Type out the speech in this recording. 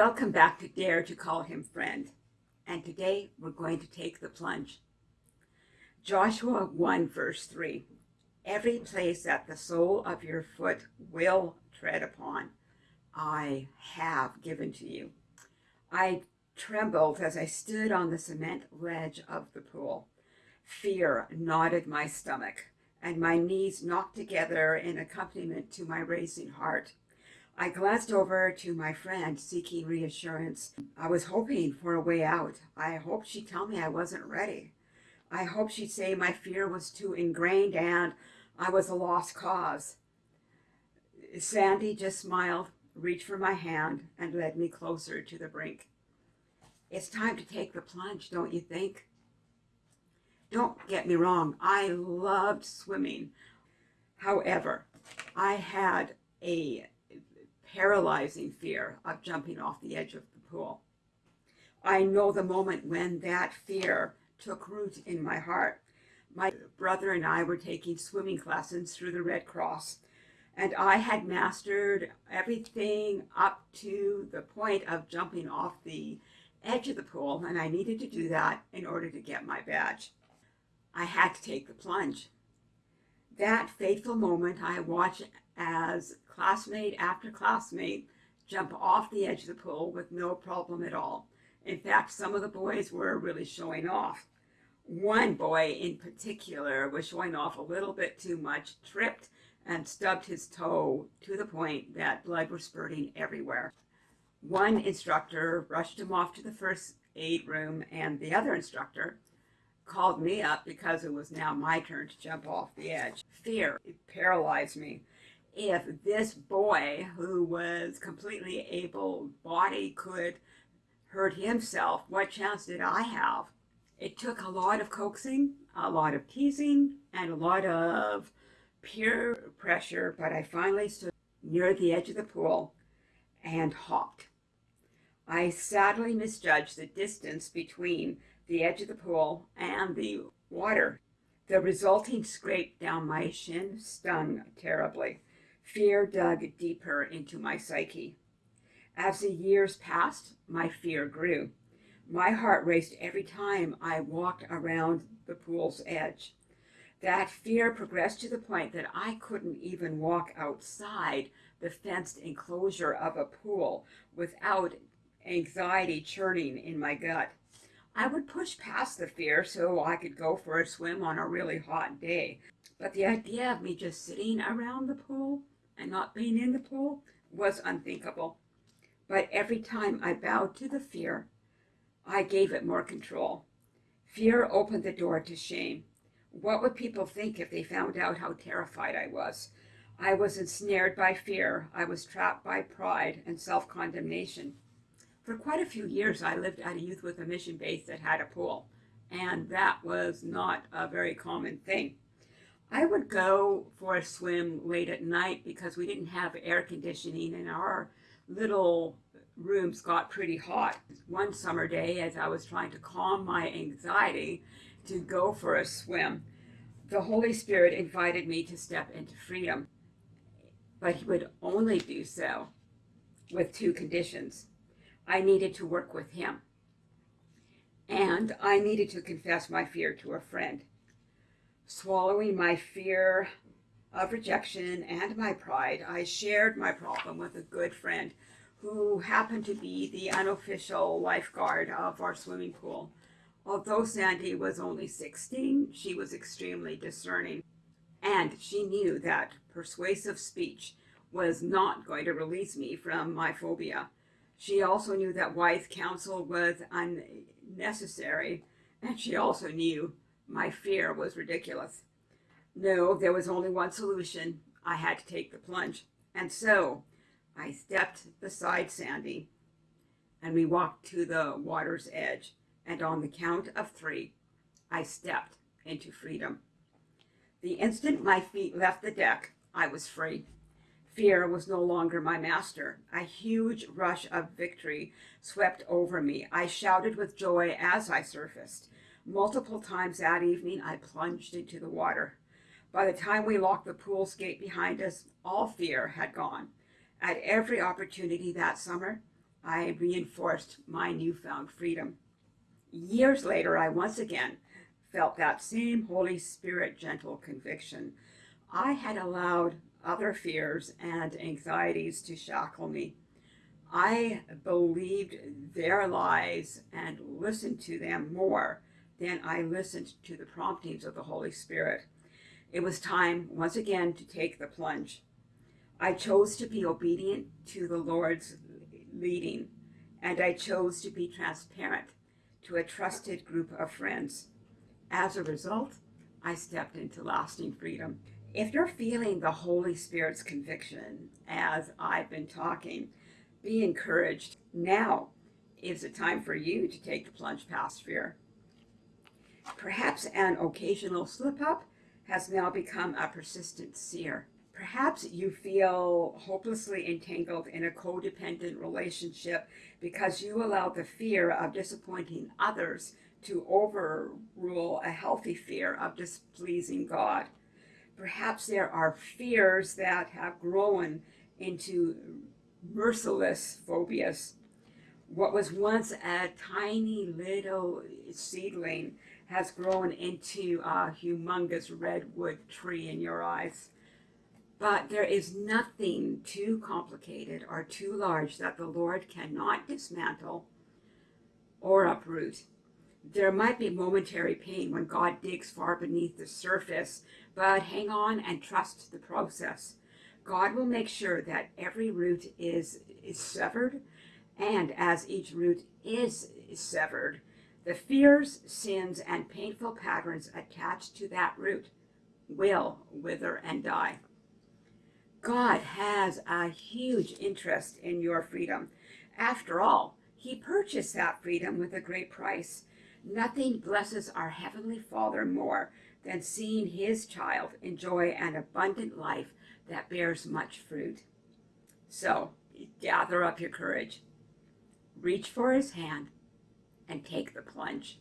Welcome back to Dare to Call Him Friend. And today we're going to take the plunge. Joshua 1 verse 3. Every place that the sole of your foot will tread upon, I have given to you. I trembled as I stood on the cement ledge of the pool. Fear knotted my stomach, and my knees knocked together in accompaniment to my racing heart. I glanced over to my friend seeking reassurance. I was hoping for a way out. I hoped she'd tell me I wasn't ready. I hoped she'd say my fear was too ingrained and I was a lost cause. Sandy just smiled, reached for my hand, and led me closer to the brink. It's time to take the plunge, don't you think? Don't get me wrong, I loved swimming. However, I had a paralyzing fear of jumping off the edge of the pool. I know the moment when that fear took root in my heart. My brother and I were taking swimming classes through the Red Cross, and I had mastered everything up to the point of jumping off the edge of the pool, and I needed to do that in order to get my badge. I had to take the plunge. That fateful moment I watched as classmate after classmate jump off the edge of the pool with no problem at all. In fact, some of the boys were really showing off. One boy in particular was showing off a little bit too much, tripped and stubbed his toe to the point that blood was spurting everywhere. One instructor rushed him off to the first aid room and the other instructor called me up because it was now my turn to jump off the edge. Fear paralyzed me if this boy who was completely able-bodied could hurt himself, what chance did I have? It took a lot of coaxing, a lot of teasing, and a lot of peer pressure, but I finally stood near the edge of the pool and hopped. I sadly misjudged the distance between the edge of the pool and the water. The resulting scrape down my shin stung terribly. Fear dug deeper into my psyche. As the years passed, my fear grew. My heart raced every time I walked around the pool's edge. That fear progressed to the point that I couldn't even walk outside the fenced enclosure of a pool without anxiety churning in my gut. I would push past the fear so I could go for a swim on a really hot day. But the idea of me just sitting around the pool and not being in the pool was unthinkable. But every time I bowed to the fear, I gave it more control. Fear opened the door to shame. What would people think if they found out how terrified I was? I was ensnared by fear. I was trapped by pride and self-condemnation. For quite a few years, I lived at a youth with a mission base that had a pool, and that was not a very common thing. I would go for a swim late at night because we didn't have air conditioning and our little rooms got pretty hot. One summer day as I was trying to calm my anxiety to go for a swim, the Holy Spirit invited me to step into freedom. But he would only do so with two conditions. I needed to work with him and I needed to confess my fear to a friend swallowing my fear of rejection and my pride, I shared my problem with a good friend who happened to be the unofficial lifeguard of our swimming pool. Although Sandy was only 16, she was extremely discerning, and she knew that persuasive speech was not going to release me from my phobia. She also knew that wise counsel was unnecessary, and she also knew my fear was ridiculous. No, there was only one solution. I had to take the plunge. And so I stepped beside Sandy and we walked to the water's edge. And on the count of three, I stepped into freedom. The instant my feet left the deck, I was free. Fear was no longer my master. A huge rush of victory swept over me. I shouted with joy as I surfaced. Multiple times that evening, I plunged into the water. By the time we locked the pool's gate behind us, all fear had gone. At every opportunity that summer, I reinforced my newfound freedom. Years later, I once again felt that same Holy Spirit gentle conviction. I had allowed other fears and anxieties to shackle me. I believed their lies and listened to them more than I listened to the promptings of the Holy Spirit. It was time once again to take the plunge. I chose to be obedient to the Lord's leading, and I chose to be transparent to a trusted group of friends. As a result, I stepped into lasting freedom. If you're feeling the Holy Spirit's conviction as I've been talking, be encouraged. Now is the time for you to take the plunge past fear. Perhaps an occasional slip up has now become a persistent sear. Perhaps you feel hopelessly entangled in a codependent relationship because you allow the fear of disappointing others to overrule a healthy fear of displeasing God. Perhaps there are fears that have grown into merciless phobias. What was once a tiny little seedling has grown into a humongous redwood tree in your eyes. But there is nothing too complicated or too large that the Lord cannot dismantle or uproot. There might be momentary pain when God digs far beneath the surface, but hang on and trust the process. God will make sure that every root is, is severed, and as each root is severed, the fears, sins, and painful patterns attached to that root will wither and die. God has a huge interest in your freedom. After all, he purchased that freedom with a great price. Nothing blesses our Heavenly Father more than seeing his child enjoy an abundant life that bears much fruit. So gather up your courage, reach for his hand, and take the plunge.